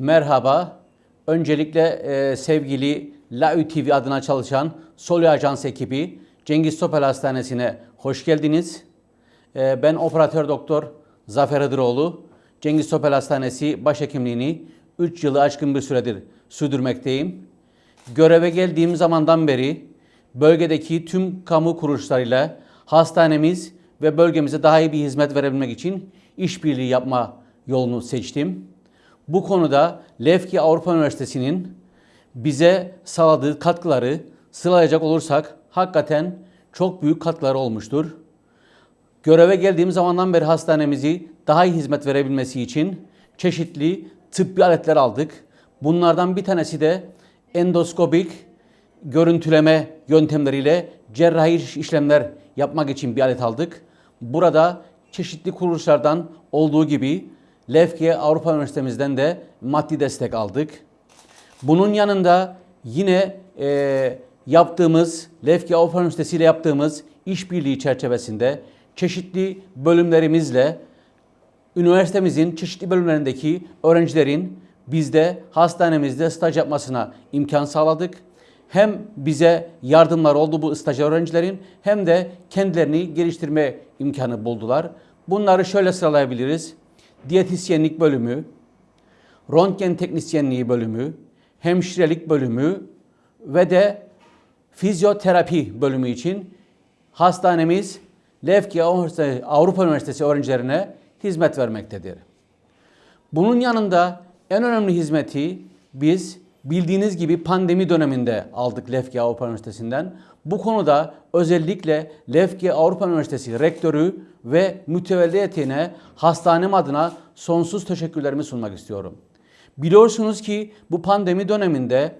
Merhaba. Öncelikle e, sevgili LAÜ TV adına çalışan Soli Ajans ekibi Cengiz Topel Hastanesi'ne hoş geldiniz. E, ben operatör doktor Zafer Hıdıroğlu. Cengiz Topel Hastanesi başhekimliğini 3 yılı aşkın bir süredir sürdürmekteyim. Göreve geldiğim zamandan beri bölgedeki tüm kamu kuruluşlarıyla hastanemiz ve bölgemize daha iyi bir hizmet verebilmek için işbirliği yapma yolunu seçtim. Bu konuda Lefki Avrupa Üniversitesi'nin bize sağladığı katkıları sıralayacak olursak hakikaten çok büyük katkıları olmuştur. Göreve geldiğim zamandan beri hastanemizi daha iyi hizmet verebilmesi için çeşitli tıbbi aletler aldık. Bunlardan bir tanesi de endoskopik görüntüleme yöntemleriyle cerrahi işlemler yapmak için bir alet aldık. Burada çeşitli kuruluşlardan olduğu gibi Lefke Avrupa Üniversitemizden de maddi destek aldık. Bunun yanında yine e, yaptığımız, Lefke Avrupa Üniversitesi ile yaptığımız işbirliği çerçevesinde çeşitli bölümlerimizle üniversitemizin çeşitli bölümlerindeki öğrencilerin bizde hastanemizde staj yapmasına imkan sağladık. Hem bize yardımlar oldu bu stajyer öğrencilerin hem de kendilerini geliştirme imkanı buldular. Bunları şöyle sıralayabiliriz. Diyetisyenlik bölümü, röntgen teknisyenliği bölümü, hemşirelik bölümü ve de fizyoterapi bölümü için hastanemiz Lefke Avrupa Üniversitesi öğrencilerine hizmet vermektedir. Bunun yanında en önemli hizmeti biz bildiğiniz gibi pandemi döneminde aldık Lefke Avrupa Üniversitesi'nden. Bu konuda özellikle Lefke Avrupa Üniversitesi rektörü ve mütevelli heyetine hastanem adına sonsuz teşekkürlerimi sunmak istiyorum. Biliyorsunuz ki bu pandemi döneminde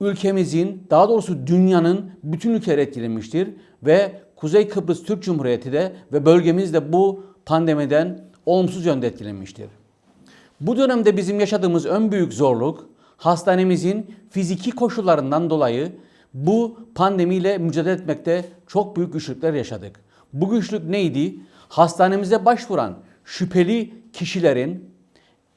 ülkemizin daha doğrusu dünyanın bütün ülkeleri etkilenmiştir ve Kuzey Kıbrıs Türk Cumhuriyeti de ve bölgemiz de bu pandemiden olumsuz yönde etkilenmiştir. Bu dönemde bizim yaşadığımız en büyük zorluk hastanemizin fiziki koşullarından dolayı bu pandemiyle mücadele etmekte çok büyük güçlükler yaşadık. Bu güçlük neydi? Hastanemize başvuran şüpheli kişilerin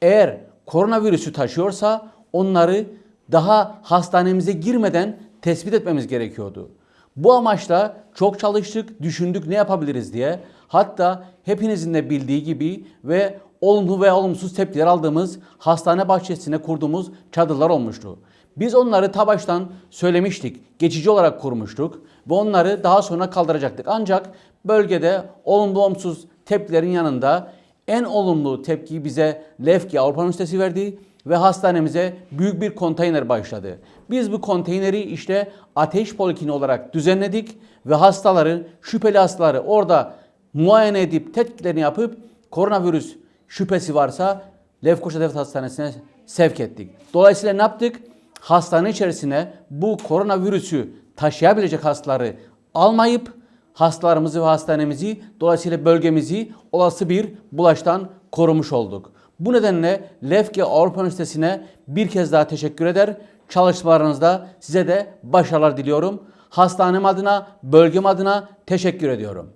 eğer koronavirüsü taşıyorsa onları daha hastanemize girmeden tespit etmemiz gerekiyordu. Bu amaçla çok çalıştık, düşündük ne yapabiliriz diye. Hatta hepinizin de bildiği gibi ve olumlu ve olumsuz tepkiler aldığımız hastane bahçesine kurduğumuz çadırlar olmuştu. Biz onları ta baştan söylemiştik. Geçici olarak kurmuştuk ve onları daha sonra kaldıracaktık. Ancak bölgede olumlu olumsuz tepkilerin yanında en olumlu tepkiyi bize Lefki Avrupa Üniversitesi verdi ve hastanemize büyük bir konteyner başladı. Biz bu konteyneri işte ateş polikliniği olarak düzenledik ve hastaları, şüpheli hastaları orada muayene edip tetkiklerini yapıp koronavirüs şüphesi varsa Lefkoşa Devlet Hastanesi'ne sevk ettik. Dolayısıyla ne yaptık? Hastane içerisine bu koronavirüsü taşıyabilecek hastaları almayıp hastalarımızı ve hastanemizi dolayısıyla bölgemizi olası bir bulaştan korumuş olduk. Bu nedenle Lefke Avrupa Üniversitesi'ne bir kez daha teşekkür eder. Çalışmalarınızda size de başarılar diliyorum. Hastanem adına, bölgem adına teşekkür ediyorum.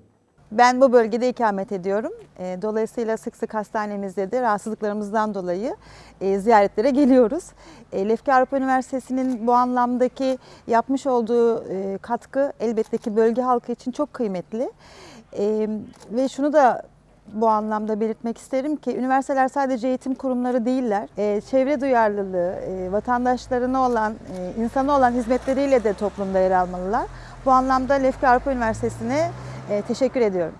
Ben bu bölgede ikamet ediyorum. E, Dolayısıyla sık sık hastanemizde de rahatsızlıklarımızdan dolayı e, ziyaretlere geliyoruz. E, Lefke Avrupa Üniversitesi'nin bu anlamdaki yapmış olduğu katkı elbette ki bölge halkı için çok kıymetli. Ve şunu da bu anlamda belirtmek isterim ki üniversiteler sadece eğitim kurumları değiller. Çevre duyarlılığı, vatandaşlarına olan, insana olan hizmetleriyle de toplumda yer almalılar. Bu anlamda Lefke Avrupa Üniversitesi'ne teşekkür ediyorum.